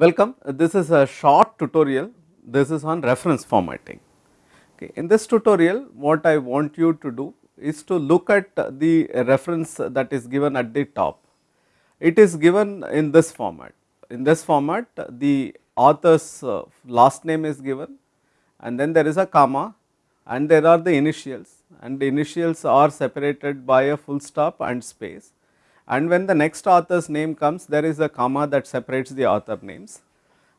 Welcome, this is a short tutorial, this is on reference formatting. Okay. In this tutorial, what I want you to do is to look at the reference that is given at the top. It is given in this format. In this format, the author's uh, last name is given and then there is a comma and there are the initials and the initials are separated by a full stop and space and when the next author's name comes there is a comma that separates the author names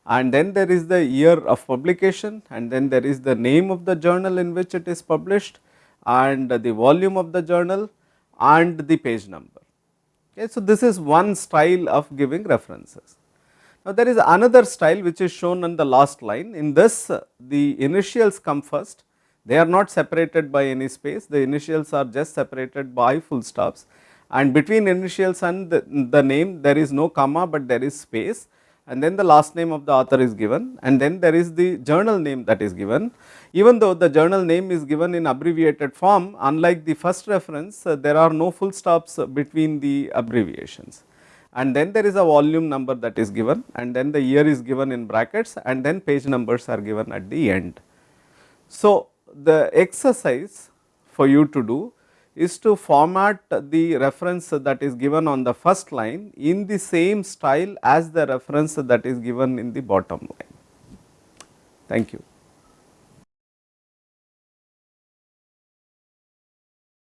and then there is the year of publication and then there is the name of the journal in which it is published and the volume of the journal and the page number. Okay. So, this is one style of giving references. Now, there is another style which is shown on the last line in this the initials come first they are not separated by any space the initials are just separated by full stops and between initials and the, the name there is no comma, but there is space. And then the last name of the author is given. And then there is the journal name that is given. Even though the journal name is given in abbreviated form unlike the first reference uh, there are no full stops between the abbreviations. And then there is a volume number that is given. And then the year is given in brackets. And then page numbers are given at the end. So, the exercise for you to do is to format the reference that is given on the first line in the same style as the reference that is given in the bottom line. Thank you.